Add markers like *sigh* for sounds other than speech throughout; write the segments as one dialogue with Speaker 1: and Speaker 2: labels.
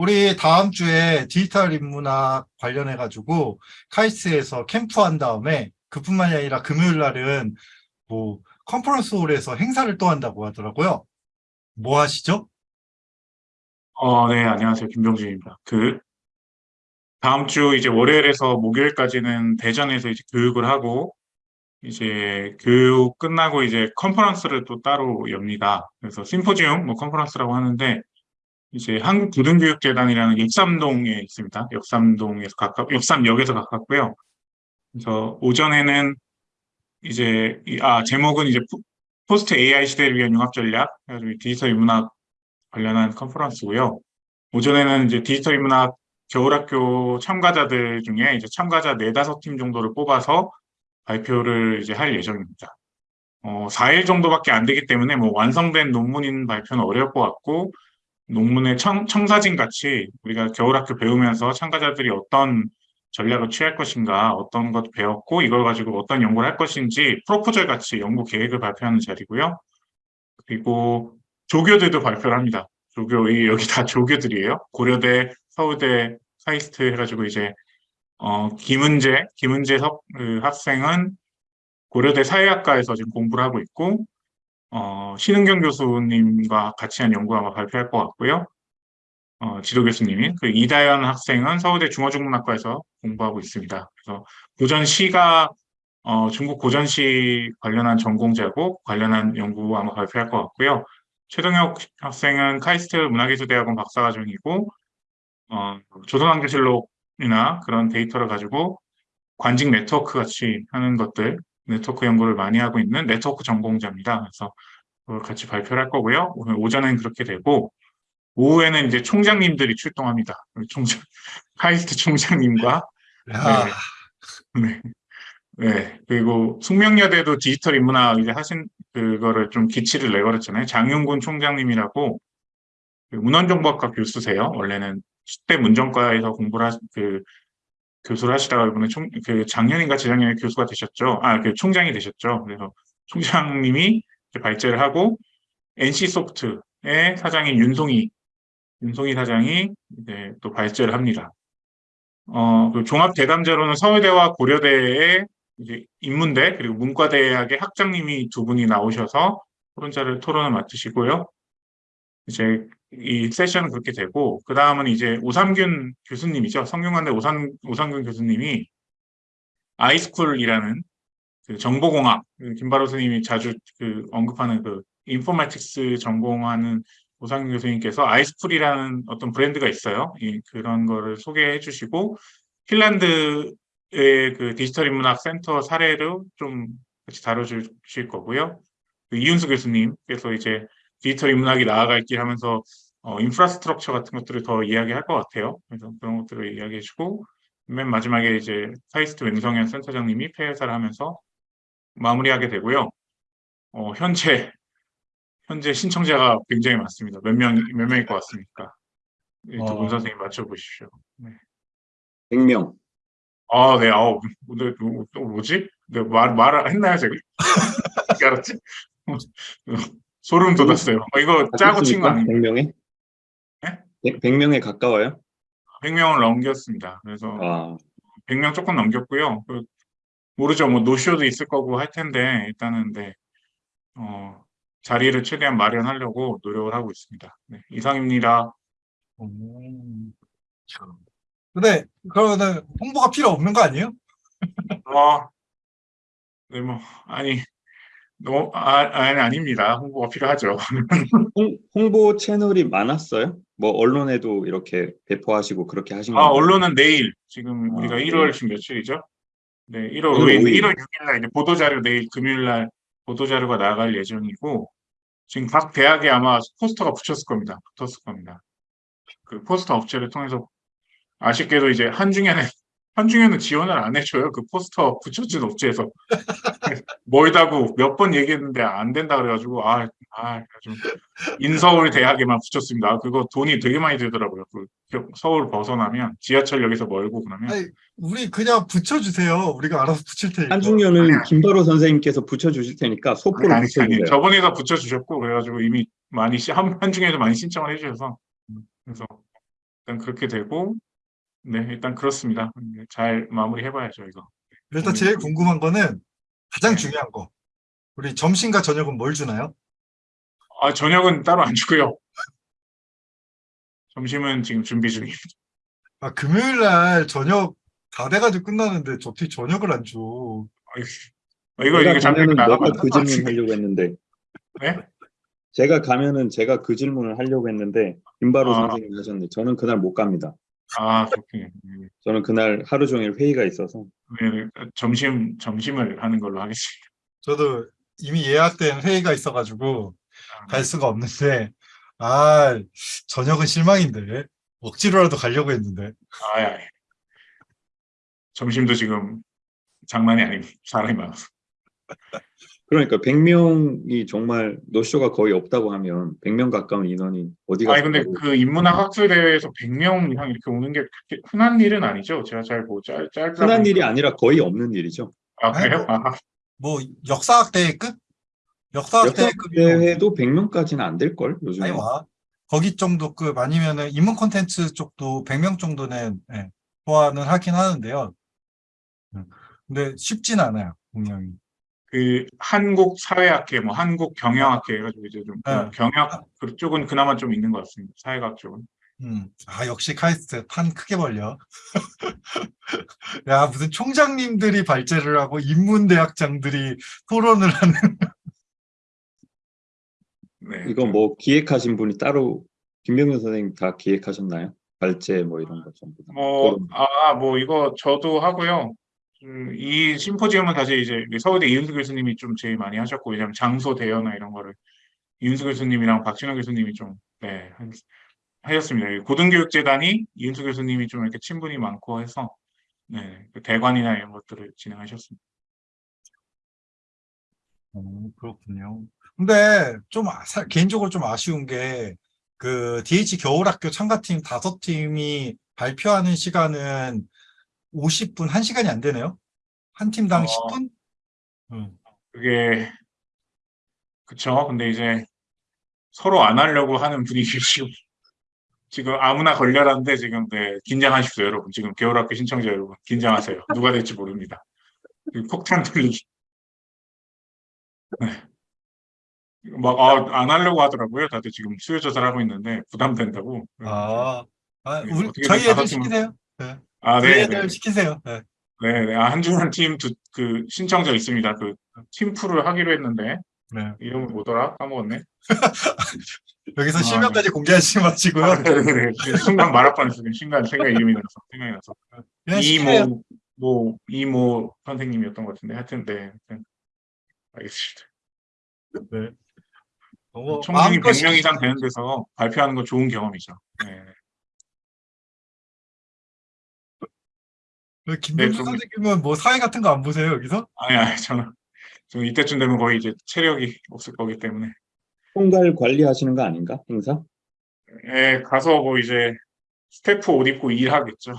Speaker 1: 우리 다음 주에 디지털 인문학 관련해 가지고 카이스트에서 캠프 한 다음에 그뿐만이 아니라 금요일 날은 뭐 컨퍼런스 홀에서 행사를 또 한다고 하더라고요. 뭐 하시죠?
Speaker 2: 어, 네, 안녕하세요. 김병준입니다. 그, 다음 주 이제 월요일에서 목요일까지는 대전에서 이제 교육을 하고, 이제 교육 끝나고 이제 컨퍼런스를 또 따로 엽니다. 그래서 심포지움, 뭐 컨퍼런스라고 하는데, 이제 한국고등교육재단이라는 역삼동에 있습니다. 역삼동에서 가까, 역삼역에서 가깝고요. 그래서 오전에는 이제, 이- 아, 제목은 이제 포- 포스트 AI 시대를 위한 융합 전략, 디지털 인문학 관련한 컨퍼런스고요. 오전에는 이제 디지털 인문학 겨울학교 참가자들 중에 이제 참가자 네 다섯 팀 정도를 뽑아서 발표를 이제 할 예정입니다. 어, 4일 정도밖에 안 되기 때문에 뭐 완성된 논문인 발표는 어려울 것 같고 논문의 청, 청사진 같이 우리가 겨울학교 배우면서 참가자들이 어떤 전략을 취할 것인가, 어떤 것 배웠고 이걸 가지고 어떤 연구를 할 것인지 프로포절 같이 연구 계획을 발표하는 자리고요. 그리고 조교들도 발표를 합니다. 조교, 이- 여기 다 조교들이에요. 고려대, 서울대, 카이스트 해가지고 이제, 어, 김은재, 김은재 석, 그 학생은 고려대 사회학과에서 지금 공부를 하고 있고, 어, 신은경 교수님과 같이 한 연구 아마 발표할 것 같고요. 어, 지도 교수님이. 그 이다연 학생은 서울대 중어중문학과에서 공부하고 있습니다. 그래서 고전시가, 어, 중국 고전시 관련한 전공자고 관련한 연구 아마 발표할 것 같고요. 최동혁 학생은 카이스트 문화기술대학원 박사과정이고, 어, 조선왕조실록이나 그런 데이터를 가지고 관직 네트워크 같이 하는 것들, 네트워크 연구를 많이 하고 있는 네트워크 전공자입니다. 그래서 그걸 같이 발표를 할 거고요. 오늘 오전엔 그렇게 되고, 오후에는 이제 총장님들이 출동합니다. 총장, *laughs* 카이스트 총장님과,
Speaker 1: 야,
Speaker 2: 네. 네. 그리고 숙명여대도 디지털 인문학 이제 하신 그거를 좀 기치를 내걸었잖아요. 장윤군 총장님이라고 그 문헌정보학과 교수세요. 원래는 10대 문정과에서 공부를 하, 그 교수를 하시다가 이번에 총, 그 작년인가 재작년에 교수가 되셨죠. 아, 그 총장이 되셨죠. 그래서 총장님이 발제를 하고 NC소프트의 사장인 윤송이, 윤송이 사장이 이제 또 발제를 합니다. 어, 그 종합 대담자로는 서울대와 고려대의 이제 인문대 그리고 문과대학의 학장님이 두 분이 나오셔서 토론자를 토론을 맡으시고요. 이제 이 세션은 그렇게 되고 그 다음은 이제 오삼균 교수님이죠. 성균관대 오삼 오삼균 교수님이 iSchool이라는 그 정보공학 그 김바로 선생님이 자주 그 언급하는 그 informatics 전공하는 오상균 교수님께서 iSchool이라는 어떤 브랜드가 있어요. 이, 그런 거를 소개해 주시고 핀란드의 그 디지털 인문학 센터 사례를 좀 같이 다뤄 주실 거고요. 그 이윤수 교수님께서 이제 디지털 인문학이 나아갈 길 하면서 어, infrastructure 같은 것들을 더 이야기할 것 같아요. 그래서 그런 것들을 이야기해 주고 맨 마지막에 이제 카이스트 맹성현 센터장님이 폐회사를 하면서 마무리하게 되고요. 어, 현재 현재 신청자가 굉장히 많습니다. 몇 명, 몇 명일 것 같습니까? 두분
Speaker 1: 어.
Speaker 2: 선생님 맞춰보십시오. 네.
Speaker 3: 100명.
Speaker 2: 아, 네, 아우, 근데 또, 또 뭐지? 네, 말, 말을 했나요, 제가? *laughs* 알았지? 소름 돋았어요. 어, 이거 짜고 친 거 아닙니까?
Speaker 3: 100명에?
Speaker 2: 네?
Speaker 3: 100, 명에 가까워요?
Speaker 2: 100명을 넘겼습니다. 그래서
Speaker 3: 아,
Speaker 2: 100명 조금 넘겼고요. 그, 모르죠. 뭐, 노쇼도 있을 거고 할 텐데, 일단은, 네, 어, 자리를 최대한 마련하려고 노력을 하고 있습니다. 네, 이상입니다.
Speaker 1: 음, 참. 근데 그러면 홍보가 필요 없는 거 아니에요?
Speaker 2: 어, 네, 뭐, 아니, 너, 아, 아니, 아닙니다. 홍보가 필요하죠. *laughs*
Speaker 3: 홍, 홍보 채널이 많았어요? 뭐 언론에도 이렇게 배포하시고 그렇게 하신
Speaker 2: 아,
Speaker 3: 건가요?
Speaker 2: 언론은 내일, 지금
Speaker 3: 아,
Speaker 2: 우리가
Speaker 3: 네.
Speaker 2: 1월 지금 며칠이죠? 네, 1월
Speaker 3: 오늘
Speaker 2: 5일,
Speaker 3: 오일.
Speaker 2: 1월 6일 날 이제 보도자료 내일 금요일 날 보도자료가 나갈 예정이고, 지금 각 대학에 아마 포스터가 붙였을 겁니다. 붙었을 겁니다. 그 포스터 업체를 통해서 아쉽게도 이제 한중에는 한중에는 지원을 안 해줘요. 그 포스터 붙여준 업체에서 멀다고 몇 번 얘기했는데 안 된다 그래가지고 아, 아, 좀 인서울 대학에만 붙였습니다. 아, 그거 돈이 되게 많이 들더라고요. 그 서울 벗어나면 지하철역에서 멀고 그러면
Speaker 1: 아니, 우리 그냥 붙여주세요. 우리가 알아서 붙일 테니까.
Speaker 2: 아니, 아니.
Speaker 3: 김바로 선생님께서 붙여주실 테니까 소포를
Speaker 2: 아니, 아니,
Speaker 3: 붙여주세요.
Speaker 2: 일단 그렇게 되고, 네, 일단 그렇습니다. 네, 잘 마무리해봐야죠, 이거.
Speaker 1: 일단 제일 궁금한 거는 가장
Speaker 2: 네.
Speaker 1: 중요한 거. 우리 점심과 저녁은 뭘 주나요?
Speaker 2: 아, 저녁은 따로 안 주고요. 점심은 지금 준비 중입니다.
Speaker 1: 아, 금요일 날 저녁 다 돼가지고 끝나는데 어떻게 저녁을 안 줘?
Speaker 2: 아이고, 어, 이거, 이거 잠깐 나가면 그안
Speaker 3: 질문
Speaker 2: 돼.
Speaker 3: 하려고 했는데
Speaker 2: 네?
Speaker 3: 제가 가면은 제가 그 질문을 하려고 했는데 김바로
Speaker 2: 아.
Speaker 3: 선생님 하셨네. 저는 그날 못 갑니다.
Speaker 2: 아, 그렇군요. 네,
Speaker 3: 저는 그날 하루 종일 회의가 있어서
Speaker 2: 네, 네. 점심, 점심을 하는 걸로 하겠습니다.
Speaker 1: 저도 이미 예약된 회의가 있어가지고
Speaker 2: 아,
Speaker 1: 갈 수가 없는데, 아, 저녁은 실망인데. 억지로라도 가려고 했는데.
Speaker 2: 아, 야, 점심도 지금 장난이 아닙니다. 사람이 많아서.
Speaker 3: 그러니까 100명이 정말 노쇼가 거의 없다고 하면 100명 가까운 인원이 어디 가서
Speaker 2: 아니, 근데 그 인문학 학술 대회에서 100명 이상 이렇게 오는 게 그렇게 흔한 일은 아니죠. 제가 잘 뭐, 짧, 짧다
Speaker 3: 흔한
Speaker 2: 보니까.
Speaker 3: 일이 아니라 거의 없는 일이죠.
Speaker 2: 아, 그래요? 아,
Speaker 1: 뭐, 역사학 대회급? 역사학
Speaker 3: 역사
Speaker 1: 대회급이면
Speaker 3: 대회도 100명까지는 안 될 걸 요즘에.
Speaker 1: 아니 와. 거기 정도급 아니면은 인문 콘텐츠 쪽도 100명 정도는 예, 소화는 하긴 하는데요. 음, 근데 쉽진 않아요, 분명히.
Speaker 2: 그 한국 사회학회, 뭐 한국 경영학회 해가지고 이제 좀
Speaker 1: 네.
Speaker 2: 경영 그쪽은 그나마 좀 있는 것 같습니다. 사회학 쪽은.
Speaker 1: 음, 아, 역시 카이스트 판 크게 벌려. *laughs* 야, 무슨 총장님들이 발제를 하고 인문대학장들이 토론을 하는. *laughs*
Speaker 2: 네.
Speaker 3: 이거 뭐 기획하신 분이 따로 김병준 선생님 다 기획하셨나요? 발제 뭐 이런 거 전부 다.
Speaker 2: 뭐,
Speaker 3: 그럼
Speaker 2: 아, 뭐, 이거 저도 하고요. 음, 이 심포지엄은 사실 이제 서울대 이윤수 교수님이 좀 제일 많이 하셨고, 왜냐면 장소 대여나 이런 거를 이윤수 교수님이랑 박진호 교수님이 좀, 네, 하- 하셨습니다. 이 고등교육재단이 이윤수 교수님이 좀 이렇게 친분이 많고 해서, 네, 그 대관이나 이런 것들을 진행하셨습니다.
Speaker 1: 어, 그렇군요. 근데 좀 아- 사- 개인적으로 좀 아쉬운 게 그 DH 겨울학교 참가팀 다섯 팀이 발표하는 시간은 50분, 1시간이 안 되네요. 한 팀당
Speaker 2: 어.
Speaker 1: 10분? 음.
Speaker 2: 그게, 그쵸. 근데 이제 서로 안 하려고 하는 분위기 *laughs* 지금, 지금 아무나 걸려라는데 지금, 네, 긴장하십시오, 여러분. 지금 겨울학교 신청자 여러분. 긴장하세요. 누가 될지 모릅니다. 그 폭탄 돌리기. 네. 막, 아, 안 하려고 하더라고요. 다들 지금 수요 조사를 하고 있는데 부담된다고.
Speaker 1: 아, 아,
Speaker 2: 네,
Speaker 1: 우리, 저희 애들
Speaker 2: 팀은-
Speaker 1: 시키세요. 네.
Speaker 2: 아, 네, 네.
Speaker 1: 시키세요. 네.
Speaker 2: 네, 네. 아, 한중한 팀 두, 그, 신청자 있습니다. 그, 팀풀을 하기로 했는데,
Speaker 1: 네.
Speaker 2: 이름을 뭐더라? 까먹었네. *laughs*
Speaker 1: 여기서
Speaker 2: 아,
Speaker 1: 실명까지 공개하지 마시고요.
Speaker 2: 아, 네, 네, 네. 순간 말할 뻔했어요. 순간 생각 이름이 나서, 생각이 나서. 이모, 뭐, 이모 선생님이었던 것 같은데, 하여튼, 네. 알겠습니다.
Speaker 1: 네. 마음껏
Speaker 2: 100명 이상. 되는 데서 발표하는 건 좋은 경험이죠. 네. 네, 좀-
Speaker 1: 선생님은 뭐 사회 같은 거 안 보세요, 여기서?
Speaker 2: 아니, 아니, 저는, 저는 이때쯤 되면 거의 이제 체력이 없을 거기 때문에.
Speaker 3: 총괄 관리하시는 거 아닌가? 행사?
Speaker 2: 예, 가서 뭐 이제 스태프 옷 입고 일하겠죠.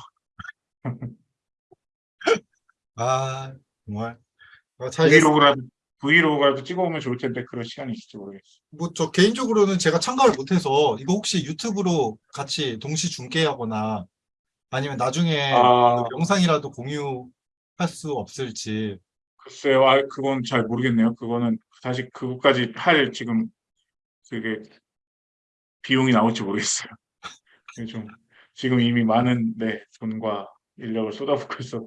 Speaker 2: *laughs*
Speaker 1: 아, 정말. 어, 잘
Speaker 2: 브이로그라도, 브이로그라도 찍어오면 좋을 텐데 그런 시간이 있을지 모르겠어요.
Speaker 1: 뭐 저 개인적으로는 제가 참가를 못해서 이거 혹시 유튜브로 같이 동시 중계하거나 아니면 나중에
Speaker 2: 아,
Speaker 1: 그 영상이라도 공유할 수 없을지
Speaker 2: 글쎄요. 아, 그건 잘 모르겠네요. 그거는 사실 그것까지 할 지금 그게 비용이 나올지 모르겠어요. *laughs* 좀 지금 이미 많은 네, 돈과 인력을 쏟아붓고 있어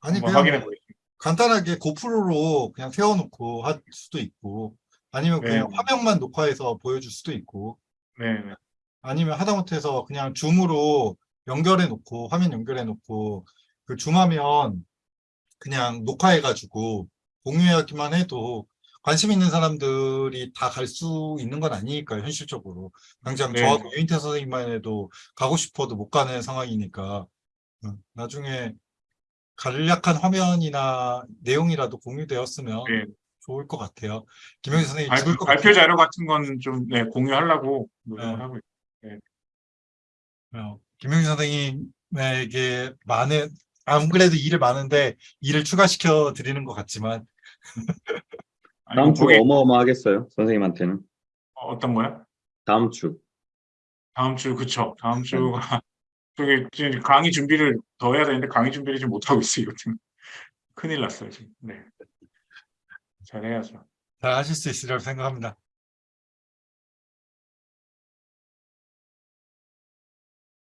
Speaker 1: 아니 그냥
Speaker 2: 확인해
Speaker 1: 뭐
Speaker 2: 보겠습니다.
Speaker 1: 간단하게 고프로로 그냥 세워놓고 할 수도 있고 아니면 그냥
Speaker 2: 네.
Speaker 1: 화면만 녹화해서 보여줄 수도 있고
Speaker 2: 네, 네.
Speaker 1: 아니면 하다못해서 그냥 줌으로 연결해 놓고 화면 연결해 놓고 그 줌하면 그냥 녹화해 가지고 공유하기만 해도 관심 있는 사람들이 다 갈 수 있는 건 아니니까요 현실적으로 당장
Speaker 2: 네.
Speaker 1: 저하고 유인태 선생님만 해도 가고 싶어도 못 가는 상황이니까 음, 나중에 간략한 화면이나 내용이라도 공유되었으면
Speaker 2: 네.
Speaker 1: 좋을 것 같아요 김영희 선생님
Speaker 2: 발,
Speaker 1: 죽을 것
Speaker 2: 발표 자료 같은 건 좀 네, 공유하려고 노력을
Speaker 1: 네.
Speaker 2: 하고 있어요.
Speaker 1: 어, 김영희 선생님에게 많은 안 그래도 일을 많은데 일을 추가시켜 드리는 것 같지만 *laughs*
Speaker 3: 다음 뭐주
Speaker 2: 거기
Speaker 3: 어마어마하겠어요. 선생님한테는.
Speaker 2: 어떤 거야?
Speaker 3: 다음 주.
Speaker 2: 다음 주 그쵸. 다음 주가 *laughs* 저기 지금 강의 준비를 더 해야 되는데 강의 준비를 지금 못 하고 있어요. 지금 큰일 났어요 지금. 네. 잘해야죠.
Speaker 1: 잘 하실 수 있으리라고 생각합니다.